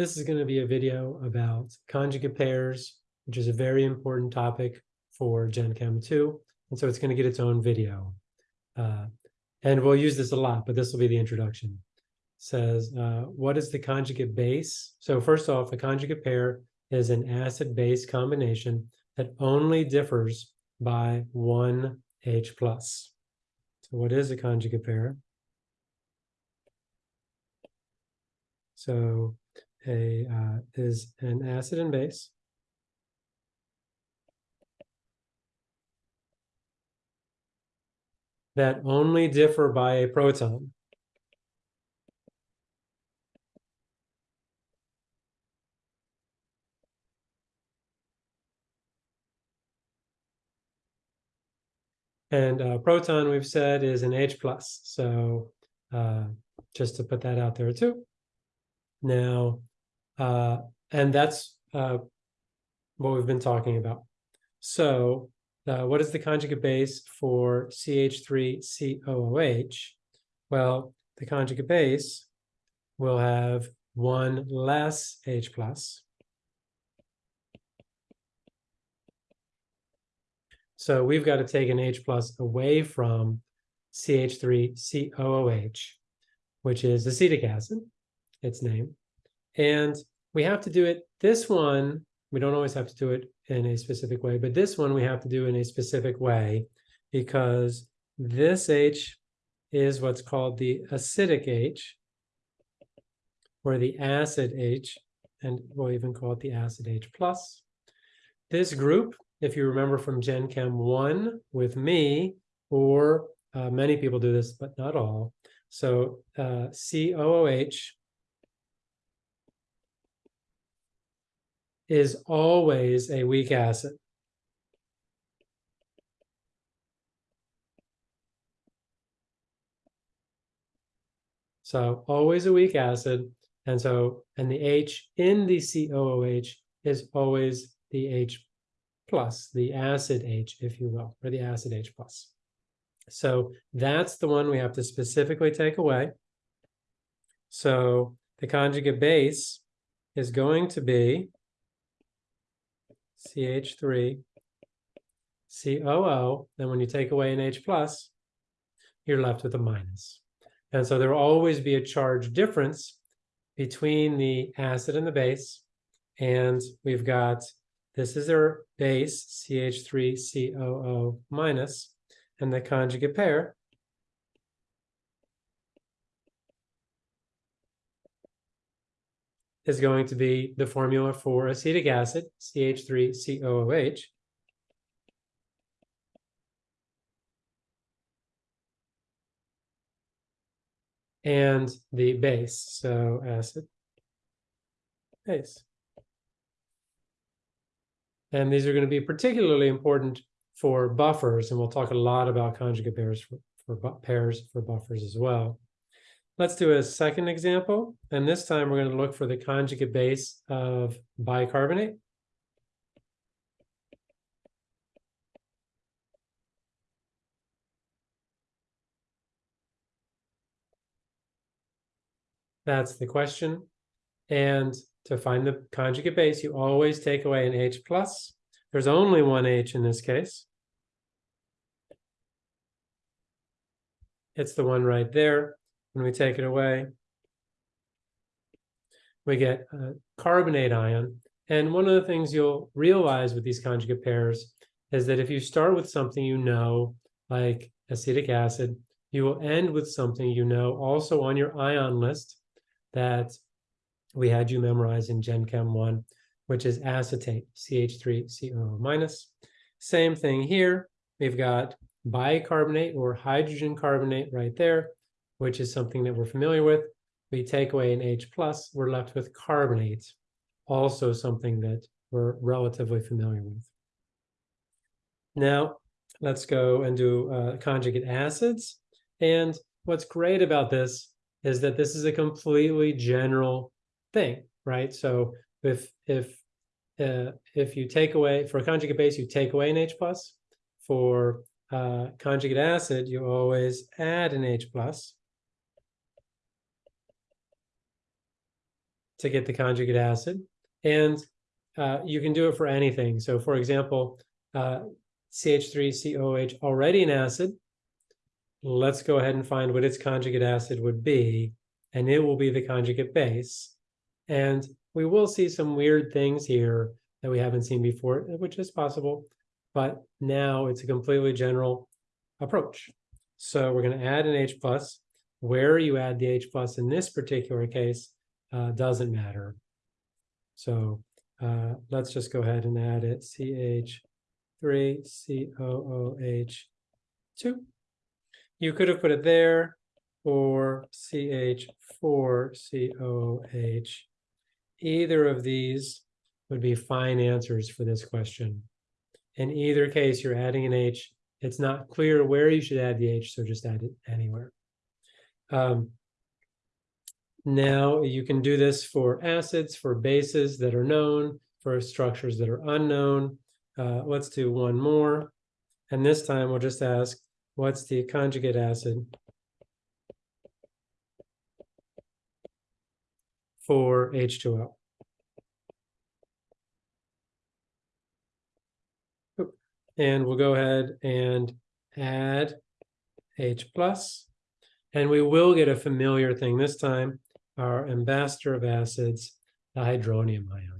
This is going to be a video about conjugate pairs, which is a very important topic for Gen Chem 2. And so it's going to get its own video. Uh, and we'll use this a lot, but this will be the introduction. says, uh, what is the conjugate base? So first off, a conjugate pair is an acid-base combination that only differs by one H plus. So what is a conjugate pair? So a uh, is an acid and base. that only differ by a proton. And uh, proton, we've said, is an H plus. So uh, just to put that out there too. Now, uh, and that's uh, what we've been talking about. So uh, what is the conjugate base for CH3COOH? Well, the conjugate base will have one less H plus. So we've got to take an H plus away from CH3COOH, which is acetic acid, its name. And we have to do it, this one, we don't always have to do it in a specific way, but this one we have to do in a specific way because this H is what's called the acidic H, or the acid H, and we'll even call it the acid H plus. This group if you remember from Gen Chem 1 with me, or uh, many people do this, but not all. So uh, COOH is always a weak acid. So always a weak acid. And so, and the H in the COOH is always the H plus, the acid H, if you will, or the acid H plus. So that's the one we have to specifically take away. So the conjugate base is going to be CH3 COO. Then when you take away an H plus, you're left with a minus. And so there will always be a charge difference between the acid and the base. And we've got this is our base, CH3COO minus, and the conjugate pair is going to be the formula for acetic acid, CH3COOH, and the base, so acid, base. And these are going to be particularly important for buffers, and we'll talk a lot about conjugate pairs for, for pairs for buffers as well. Let's do a second example, and this time we're going to look for the conjugate base of bicarbonate. That's the question. And to find the conjugate base, you always take away an H plus. There's only one H in this case. It's the one right there. When we take it away, we get a carbonate ion. And one of the things you'll realize with these conjugate pairs is that if you start with something you know, like acetic acid, you will end with something you know also on your ion list that we had you memorize in Gen Chem 1, which is acetate, CH3COO minus. Same thing here. We've got bicarbonate or hydrogen carbonate right there, which is something that we're familiar with. We take away an H plus, we're left with carbonate, also something that we're relatively familiar with. Now, let's go and do uh, conjugate acids. And what's great about this is that this is a completely general thing, right? So if if uh, if you take away for a conjugate base, you take away an H plus. For uh, conjugate acid, you always add an H plus. To get the conjugate acid. And uh, you can do it for anything. So for example, uh, CH3COH already an acid. Let's go ahead and find what its conjugate acid would be, and it will be the conjugate base. And we will see some weird things here that we haven't seen before, which is possible, but now it's a completely general approach. So we're going to add an H plus. Where you add the H plus in this particular case uh, doesn't matter. So uh, let's just go ahead and add it CH3 COOH2. You could have put it there or CH4 COOH. Either of these would be fine answers for this question. In either case, you're adding an H. It's not clear where you should add the H, so just add it anywhere. Um, now you can do this for acids, for bases that are known, for structures that are unknown. Uh, let's do one more. And this time we'll just ask, what's the conjugate acid for H2O? And we'll go ahead and add H plus. And we will get a familiar thing this time, our ambassador of acids, the hydronium ion.